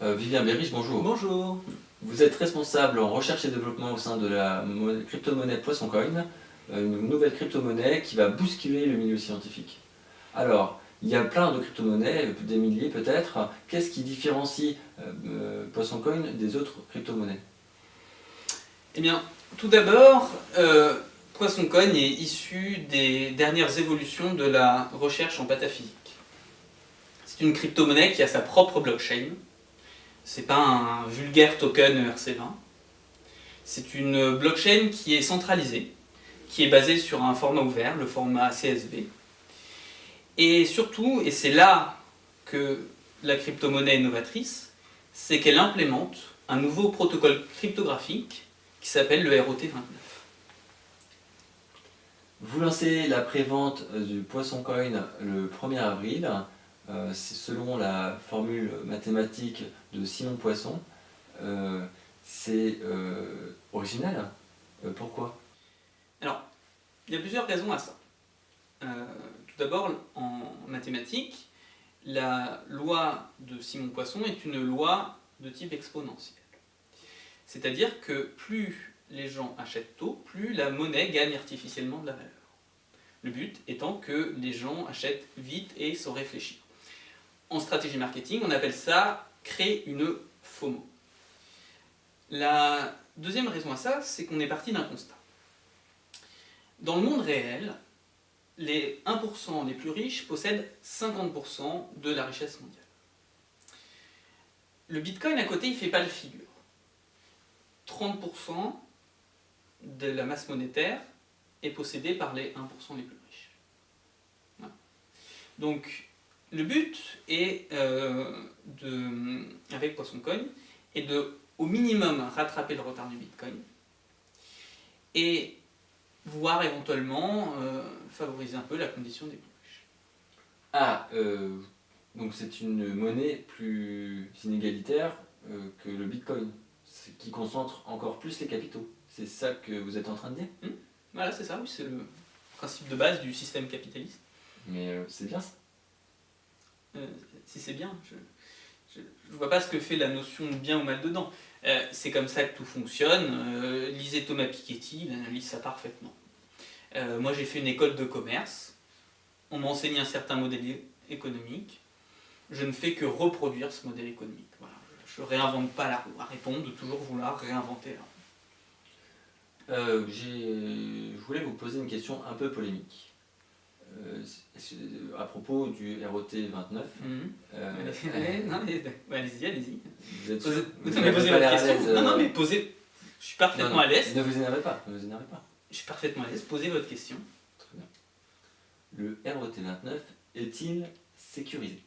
Euh, Vivien Berrich, bonjour. Bonjour. Vous êtes responsable en recherche et développement au sein de la crypto-monnaie Poisson Coin, euh, une nouvelle crypto-monnaie qui va bousculer le milieu scientifique. Alors, il y a plein de crypto-monnaies, des milliers peut-être. Qu'est-ce qui différencie euh, Poisson Coin des autres crypto-monnaies? Eh bien, tout d'abord, Poisson Coin est issu des dernières évolutions de la recherche en pataphysique. C'est une crypto-monnaie qui a sa propre blockchain, c'est pas un vulgaire token ERC20. C'est une blockchain qui est centralisée, qui est basée sur un format ouvert, le format CSV. Et surtout, et c'est là que la crypto-monnaie est novatrice, c'est qu'elle implémente un nouveau protocole cryptographique qui s'appelle le ROT29. Vous lancez la prévente du Poisson Coin le 1er avril. Euh, selon la formule mathématique de Simon Poisson, euh, c'est euh, original. pourquoi? Alors, il y a plusieurs raisons à ça. tout d'abord, en mathématiques, la loi de Simon Poisson est une loi de type exponentiel. C'est-à-dire que plus les gens achètent tôt, plus la monnaie gagne artificiellement de la valeur. Le but étant que les gens achètent vite et sans réfléchir. En stratégie marketing, on appelle ça créer une FOMO. La deuxième raison à ça, c'est qu'on est parti d'un constat. Dans le monde réel, les 1% les plus riches possèdent 50% de la richesse mondiale. Le Bitcoin à côté, il ne fait pas le figure. 30% de la masse monétaire est possédée par les 1% les plus riches. Donc, le but est, euh, de, avec PoissonCoin est de, au minimum, rattraper le retard du Bitcoin et voir éventuellement euh, favoriser un peu la condition des plus riches. Ah, euh, donc c'est une monnaie plus inégalitaire que le Bitcoin, qui concentre encore plus les capitaux. C'est ça que vous êtes en train de dire? Hmm Voilà, c'est ça, oui, c'est le principe de base du système capitaliste. Mais c'est bien ça euh, si c'est bien. Je ne vois pas ce que fait la notion de bien ou mal dedans. Euh, c'est comme ça que tout fonctionne. Euh, lisez Thomas Piketty, il analyse ça parfaitement. moi j'ai fait une école de commerce, on m'a enseigné un certain modèle économique, je ne fais que reproduire ce modèle économique. Je ne réinvente pas la roue, arrêtons de toujours vouloir réinventer la roue. je voulais vous poser une question un peu polémique. Euh, à propos du ROT 29. Mhm. Euh, allez-y, allez-y. Vous êtes posez, votre question. Non, non, mais posez. Je suis parfaitement à l'aise. Ne vous énervez pas, ne vous énervez pas. Je suis parfaitement à l'aise. Posez votre question. Très bien. Le ROT 29 est-il sécurisé?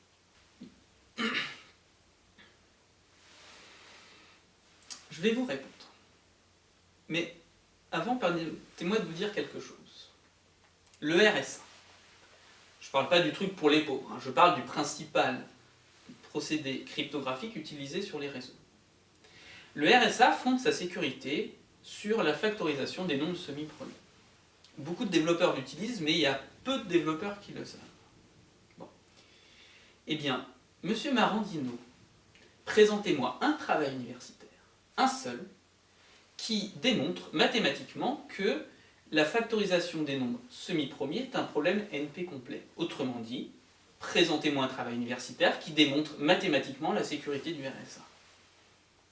Je vais vous répondre. Mais avant, permettez-moi de vous dire quelque chose. Le RSA, ne parle pas du truc pour les pauvres, hein. je parle du principal procédé cryptographique utilisé sur les réseaux. Le RSA fonde sa sécurité sur la factorisation des nombres semi-premiers. Beaucoup de développeurs l'utilisent, mais il y a peu de développeurs qui le savent. Bon. Eh bien, Monsieur Marandino, présentez-moi un travail universitaire, un seul, qui démontre mathématiquement que la factorisation des nombres semi-premiers est un problème NP complet. Autrement dit, présentez-moi un travail universitaire qui démontre mathématiquement la sécurité du RSA.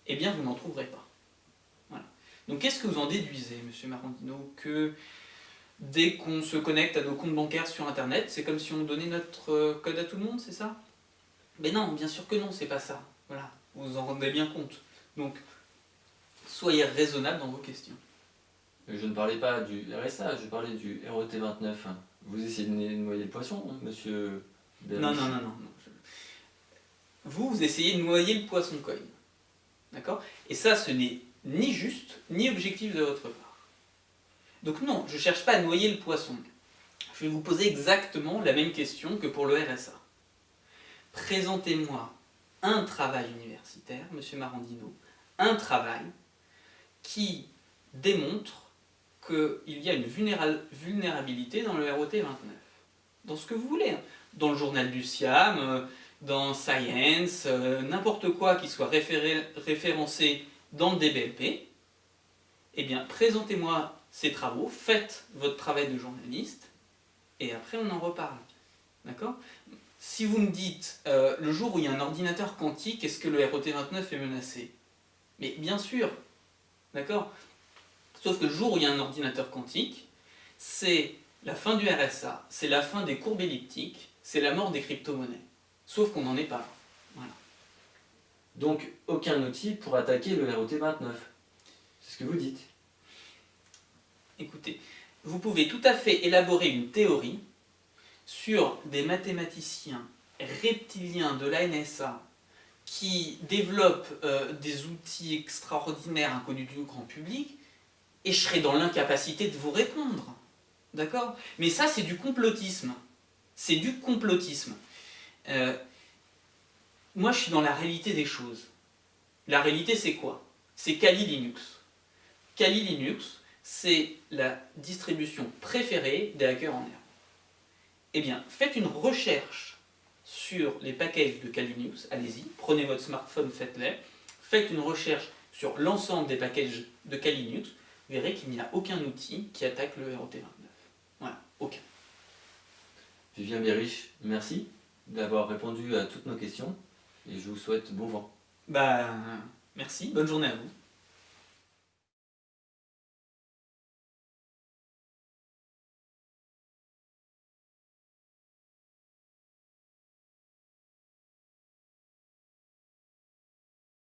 Eh bien, vous n'en trouverez pas. Voilà. Donc, qu'est-ce que vous en déduisez, monsieur Marandino Que dès qu'on se connecte à nos comptes bancaires sur Internet, c'est comme si on donnait notre euh, code à tout le monde, c'est ça? Mais non, bien sûr que non, c'est pas ça. Voilà, vous vous en rendez bien compte. Donc, soyez raisonnable dans vos questions. Je ne parlais pas du RSA, je parlais du ROT29. Vous essayez de noyer le poisson, hein, monsieur Non, non, non, non. Vous, vous essayez de noyer le poisson coin. D'accord? Et ça, ce n'est ni juste, ni objectif de votre part. Donc non, je ne cherche pas à noyer le poisson. Je vais vous poser exactement la même question que pour le RSA. Présentez-moi un travail universitaire, monsieur Marandino, un travail qui démontre qu'il y a une vulnérabilité dans le ROT 29. Dans ce que vous voulez. Hein. Dans le journal du SIAM, euh, dans Science, euh, n'importe quoi qui soit référencé dans le DBLP, eh bien, présentez-moi ces travaux, faites votre travail de journaliste, et après on en reparle. D'accord? Si vous me dites, euh, le jour où il y a un ordinateur quantique, est-ce que le ROT29 est menacé? Mais bien sûr, d'accord? Sauf que le jour où il y a un ordinateur quantique, c'est la fin du RSA, c'est la fin des courbes elliptiques, c'est la mort des crypto-monnaies. Sauf qu'on n'en est pas Voilà. Donc, aucun outil pour attaquer le ROT29. C'est ce que vous dites. Écoutez, vous pouvez tout à fait élaborer une théorie sur des mathématiciens reptiliens de la NSA qui développent euh, des outils extraordinaires inconnus du grand public, et je serai dans l'incapacité de vous répondre. D'accord? Mais ça, c'est du complotisme. C'est du complotisme. Euh, moi, je suis dans la réalité des choses. La réalité, c'est quoi? C'est Kali Linux. Kali Linux, c'est la distribution préférée des hackers en herbe. Eh bien, faites une recherche sur les packages de Kali Linux, allez-y, prenez votre smartphone, faites-les, faites une recherche sur l'ensemble des packages de Kali Linux, vous verrez qu'il n'y a aucun outil qui attaque le ROT29. Voilà, aucun. Vivien Bérich, merci d'avoir répondu à toutes nos questions et je vous souhaite bon vent. Bah, merci, bonne journée à vous.